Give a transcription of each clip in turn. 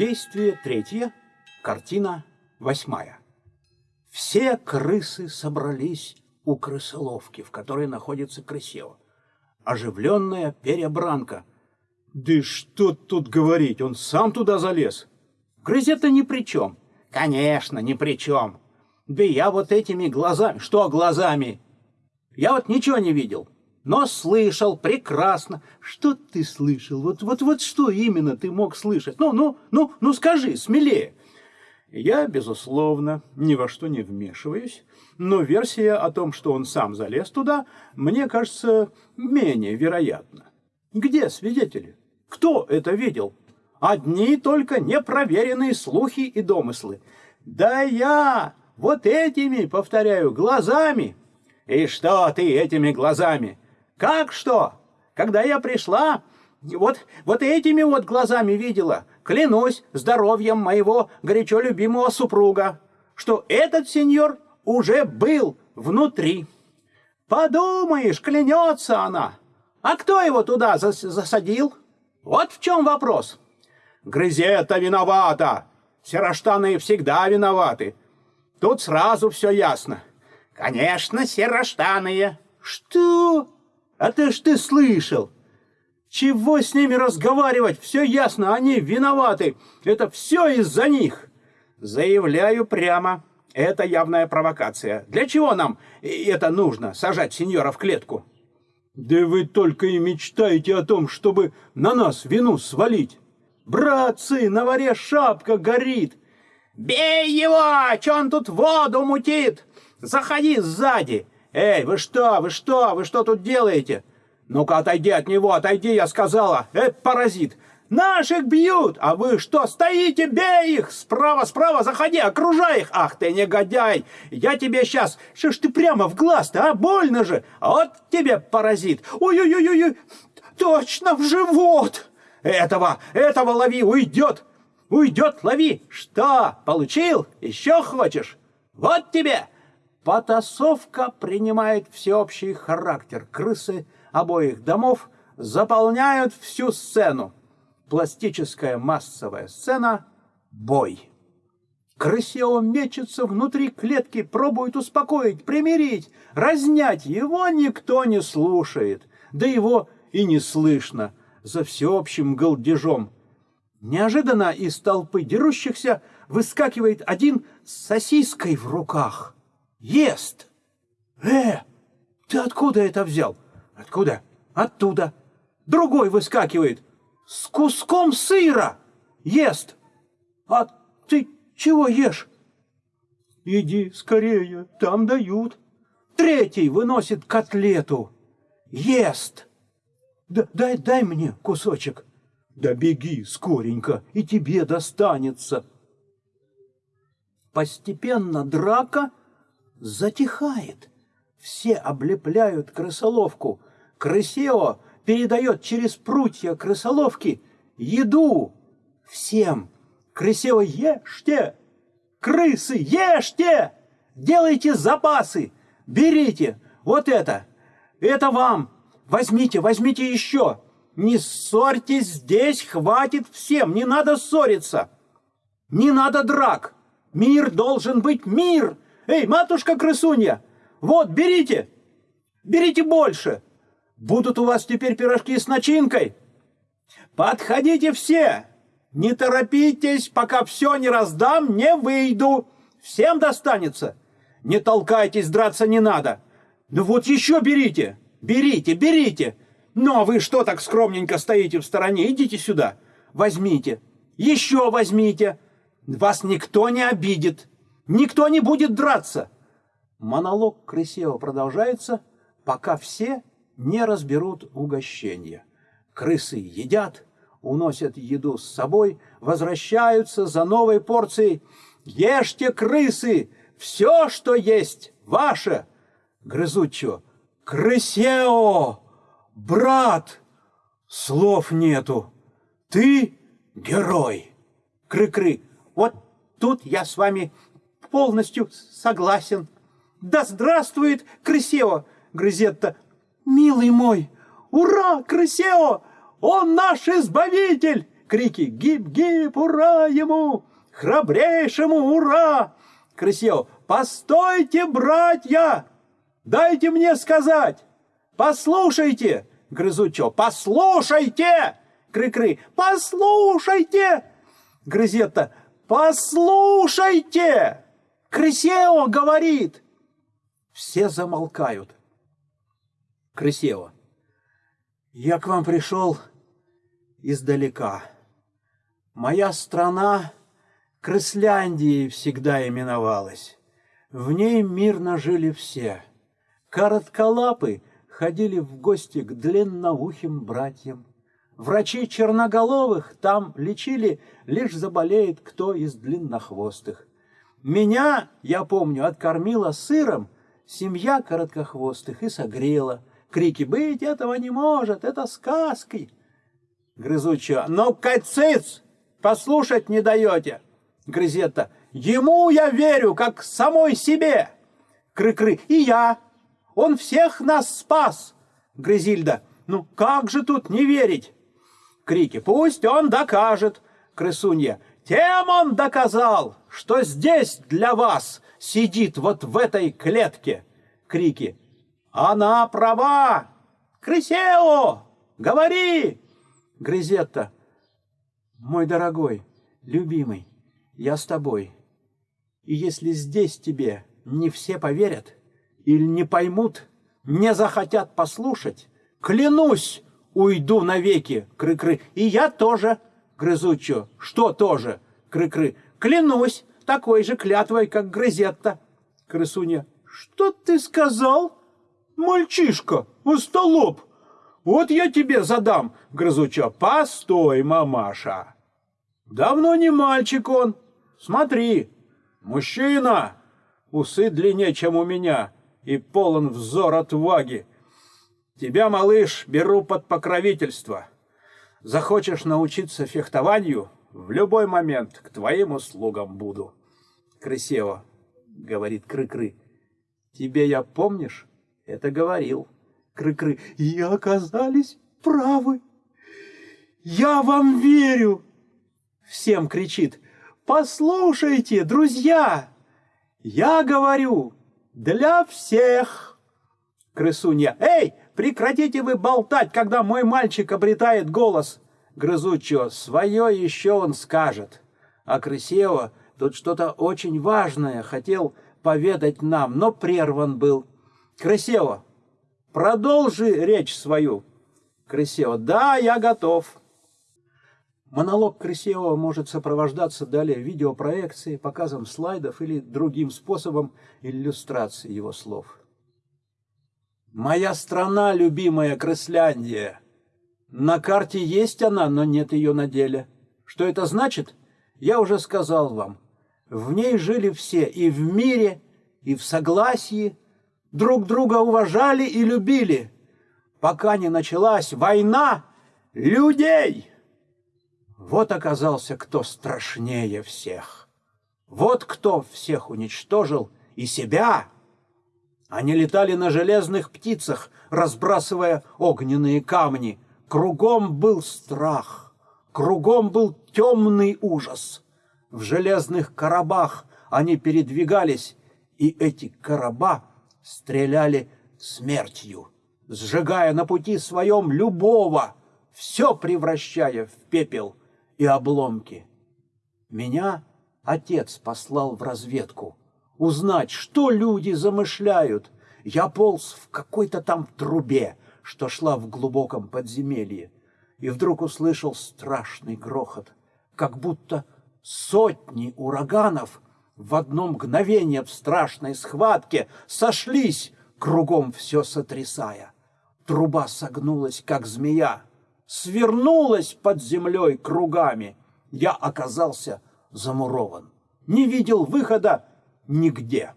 Действие третье, картина восьмая. Все крысы собрались у крысоловки, в которой находится крысево. Оживленная перебранка. Да что тут говорить, он сам туда залез. Грызет-то ни при чем. Конечно, ни при чем. Да я вот этими глазами... Что глазами? Я вот ничего не видел, но слышал прекрасно. Что ты слышал? Вот, вот, вот что именно ты мог слышать? Ну, ну, ну, ну скажи, смелее. Я, безусловно, ни во что не вмешиваюсь, но версия о том, что он сам залез туда, мне кажется менее вероятна. Где свидетели? Кто это видел? Одни только непроверенные слухи и домыслы. Да я вот этими, повторяю, глазами. И что ты этими глазами? Как что? Когда я пришла, вот, вот этими вот глазами видела, клянусь здоровьем моего горячо любимого супруга, что этот сеньор уже был внутри. Подумаешь, клянется она. А кто его туда зас засадил? Вот в чем вопрос. Грызета виновата. Сероштаны всегда виноваты. Тут сразу все ясно. Конечно, сероштаные. Что? А ты ж ты слышал? Чего с ними разговаривать? Все ясно, они виноваты. Это все из-за них. Заявляю прямо. Это явная провокация. Для чего нам это нужно, сажать сеньора в клетку? Да вы только и мечтаете о том, чтобы на нас вину свалить. Братцы, на варе шапка горит. Бей его, че он тут воду мутит? Заходи сзади. Эй, вы что, вы что, вы что тут делаете? Ну-ка, отойди от него, отойди, я сказала. Эй, паразит, Наших бьют, а вы что, стоите, бей их! Справа, справа, заходи, окружай их! Ах ты, негодяй! Я тебе сейчас... Что ж ты прямо в глаз-то, а? Больно же! Вот тебе, паразит! Ой-ой-ой-ой! Точно в живот! Этого, этого лови, уйдет! Уйдет, лови! Что, получил? Еще хочешь? Вот тебе! Потасовка принимает всеобщий характер. Крысы обоих домов заполняют всю сцену пластическая массовая сцена «Бой». Крысео мечется внутри клетки, пробует успокоить, примирить, разнять. Его никто не слушает, да его и не слышно за всеобщим голдежом. Неожиданно из толпы дерущихся выскакивает один с сосиской в руках. Ест! Э, ты откуда это взял? Откуда? Оттуда. Другой выскакивает с куском сыра ест. А ты чего ешь? Иди скорее, там дают. Третий выносит котлету. Ест. Да, дай, дай мне кусочек. Да беги скоренько, и тебе достанется. Постепенно драка затихает. Все облепляют крысоловку. Крысео передает через прутья крысоловки еду всем. Крысево ешьте! Крысы, ешьте! Делайте запасы! Берите! Вот это! Это вам! Возьмите, возьмите еще! Не ссорьтесь здесь, хватит всем! Не надо ссориться! Не надо драк! Мир должен быть мир! Эй, матушка крысунья! Вот, берите! Берите больше! Будут у вас теперь пирожки с начинкой? Подходите все! Не торопитесь, пока все не раздам, не выйду. Всем достанется. Не толкайтесь, драться не надо. Ну вот еще берите, берите, берите. Ну а вы что так скромненько стоите в стороне? Идите сюда, возьмите. Еще возьмите. Вас никто не обидит. Никто не будет драться. Монолог Крысева продолжается, пока все не разберут угощения. Крысы едят, уносят еду с собой, возвращаются за новой порцией. Ешьте, крысы, все, что есть, ваше. Грызучо, крысео, брат, слов нету. Ты герой. Кры-кры, вот тут я с вами полностью согласен. Да здравствует Крысео, Грызетта Милый мой! Ура, Крысео! Он наш избавитель! Крики «Гип-гип! Ура ему! Храбрейшему ура!» Крысео «Постойте, братья! Дайте мне сказать! Послушайте!» Грызучо «Послушайте!» Кры-кры «Послушайте!» Грызетта «Послушайте!» Крысео говорит. Все замолкают. Крысео. Я к вам пришел издалека. Моя страна Крысляндией всегда именовалась. В ней мирно жили все. Коротколапы ходили в гости к длинноухим братьям. Врачи черноголовых там лечили, лишь заболеет кто из длиннохвостых. Меня, я помню, откормила сыром семья короткохвостых и согрела. Крики «Быть этого не может! Это сказки!» Грызучая «Ну, кацец! Послушать не даете!» Грызета «Ему я верю, как самой себе!» Кры-кры «И я! Он всех нас спас!» Грызильда «Ну, как же тут не верить?» Крики «Пусть он докажет!» Крысунья «Тем он доказал, что здесь для вас сидит вот в этой клетке!» Крики она права! Крысео! Говори! Грызетта. Мой дорогой, любимый, я с тобой. И если здесь тебе не все поверят или не поймут, не захотят послушать, клянусь, уйду навеки, кры-кры. И я тоже, грызучо. Что тоже, кры-кры? Клянусь, такой же клятвой, как грызетта. Крысуня. Что ты сказал? Мальчишка, остолоп, вот я тебе задам, грызуча. Постой, мамаша. Давно не мальчик он. Смотри, мужчина, усы длиннее, чем у меня, и полон взор отваги. Тебя, малыш, беру под покровительство. Захочешь научиться фехтованию, в любой момент к твоим услугам буду. Крысево, говорит Кры-Кры, тебе я помнишь? Это говорил Кры-Кры. И оказались правы. Я вам верю. Всем кричит. Послушайте, друзья, я говорю для всех. Крысунья. Эй, прекратите вы болтать, когда мой мальчик обретает голос. Грызучо. Свое еще он скажет. А Крысева тут что-то очень важное хотел поведать нам, но прерван был. Крысева, продолжи речь свою. Крысева, да, я готов. Монолог Крысева может сопровождаться далее видеопроекцией, показом слайдов или другим способом иллюстрации его слов. «Моя страна, любимая Крысляндия. На карте есть она, но нет ее на деле. Что это значит? Я уже сказал вам. В ней жили все и в мире, и в согласии, друг друга уважали и любили, пока не началась война людей. Вот оказался кто страшнее всех. Вот кто всех уничтожил и себя. Они летали на железных птицах, разбрасывая огненные камни. Кругом был страх, кругом был темный ужас. В железных коробах они передвигались, и эти короба стреляли смертью, сжигая на пути своем любого, все превращая в пепел и обломки. Меня отец послал в разведку, узнать, что люди замышляют. Я полз в какой-то там трубе, что шла в глубоком подземелье, и вдруг услышал страшный грохот, как будто сотни ураганов — в одно мгновение в страшной схватке сошлись, кругом все сотрясая. Труба согнулась, как змея, свернулась под землей кругами. Я оказался замурован, не видел выхода нигде.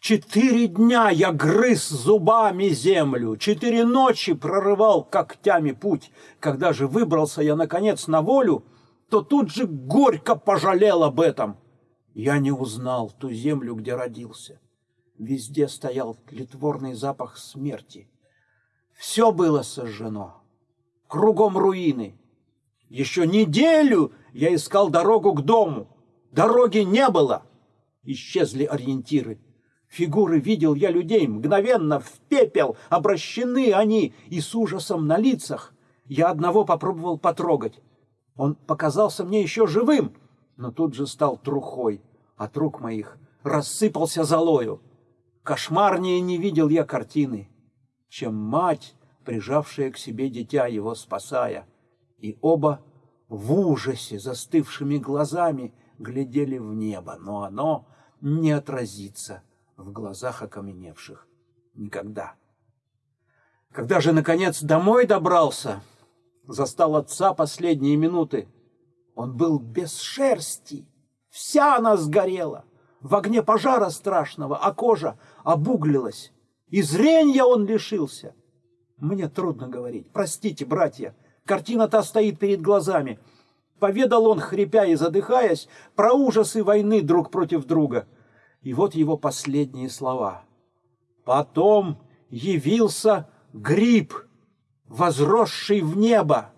Четыре дня я грыз зубами землю, четыре ночи прорывал когтями путь. Когда же выбрался я, наконец, на волю, то тут же горько пожалел об этом. Я не узнал ту землю, где родился. Везде стоял тлетворный запах смерти. Все было сожжено. Кругом руины. Еще неделю я искал дорогу к дому. Дороги не было. Исчезли ориентиры. Фигуры видел я людей, мгновенно в пепел обращены они, и с ужасом на лицах. Я одного попробовал потрогать. Он показался мне еще живым, но тут же стал трухой. От рук моих рассыпался золою. Кошмарнее не видел я картины, чем мать, прижавшая к себе дитя его спасая. И оба в ужасе застывшими глазами глядели в небо, но оно не отразится в глазах окаменевших никогда. Когда же, наконец, домой добрался, застал отца последние минуты, он был без шерсти, вся она сгорела, в огне пожара страшного, а кожа обуглилась, и зренья он лишился. Мне трудно говорить, простите, братья, картина та стоит перед глазами. Поведал он, хрипя и задыхаясь, про ужасы войны друг против друга. И вот его последние слова. Потом явился гриб, возросший в небо.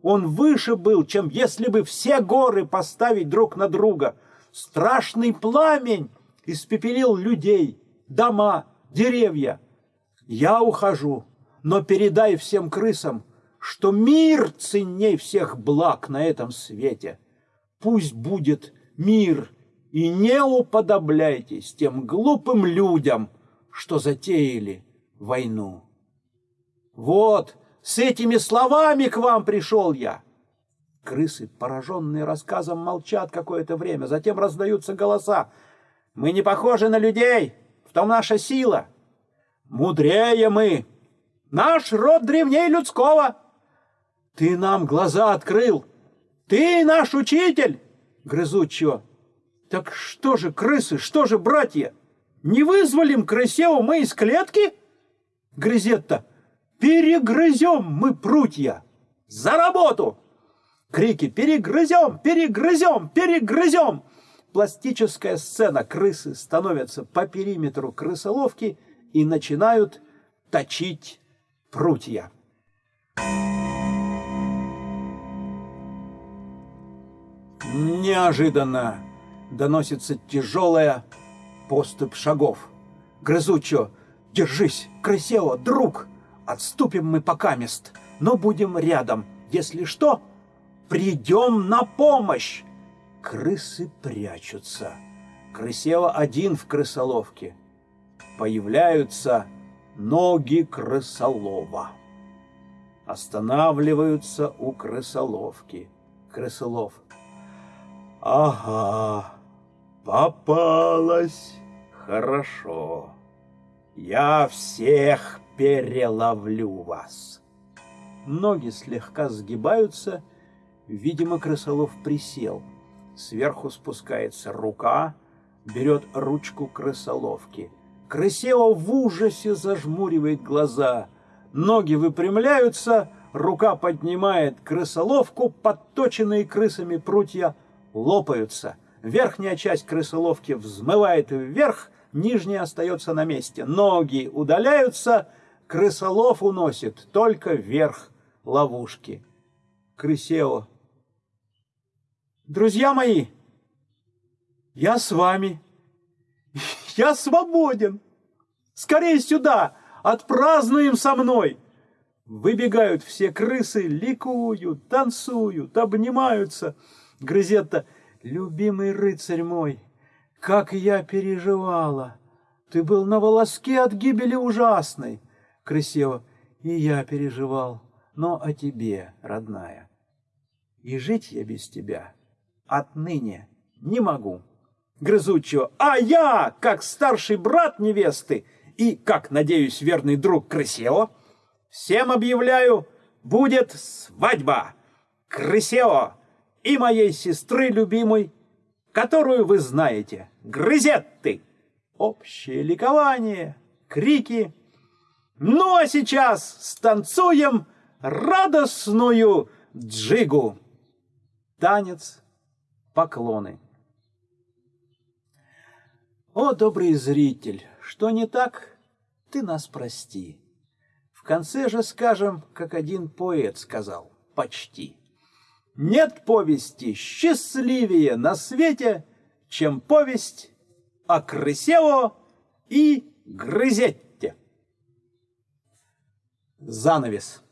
Он выше был, чем если бы все горы поставить друг на друга. Страшный пламень испепелил людей, дома, деревья. Я ухожу, но передай всем крысам, что мир ценней всех благ на этом свете. Пусть будет мир, и не уподобляйтесь тем глупым людям, что затеяли войну. Вот, с этими словами к вам пришел я. Крысы, пораженные рассказом, молчат какое-то время, затем раздаются голоса. Мы не похожи на людей, в том наша сила. Мудрее мы. Наш род древней людского. Ты нам глаза открыл. Ты наш учитель, грызучего. Так что же, крысы, что же, братья? Не вызволим крысеву мы из клетки? Грызет-то. Перегрызем мы прутья! За работу! Крики «Перегрызем! Перегрызем! Перегрызем!» Пластическая сцена крысы становятся по периметру крысоловки и начинают точить прутья. Неожиданно доносится тяжелая поступь шагов. Грызучо, держись, крысео, друг! Отступим мы пока мест, но будем рядом. Если что, придем на помощь. Крысы прячутся. Крысева один в крысоловке. Появляются ноги крысолова. Останавливаются у крысоловки. Крысолов. Ага, попалась. Хорошо. Я всех переловлю вас. Ноги слегка сгибаются, видимо, крысолов присел. Сверху спускается рука, берет ручку крысоловки. Крысео в ужасе зажмуривает глаза. Ноги выпрямляются, рука поднимает крысоловку, подточенные крысами прутья лопаются. Верхняя часть крысоловки взмывает вверх, нижняя остается на месте. Ноги удаляются, крысолов уносит только вверх ловушки. Крысео. Друзья мои, я с вами. Я свободен. Скорее сюда, отпразднуем со мной. Выбегают все крысы, ликуют, танцуют, обнимаются. Грызетта, любимый рыцарь мой, как я переживала! Ты был на волоске от гибели ужасной. Крысева, и я переживал, но о тебе, родная. И жить я без тебя отныне не могу. Грызучего, а я, как старший брат невесты и, как, надеюсь, верный друг Крысео, всем объявляю, будет свадьба Крысео и моей сестры любимой которую вы знаете. Грызетты. Общее ликование, крики. Ну а сейчас станцуем радостную джигу. Танец, поклоны. О, добрый зритель, что не так, ты нас прости. В конце же скажем, как один поэт сказал, почти. Нет повести счастливее на свете, чем повесть о Крысево и Грызетте. Занавес.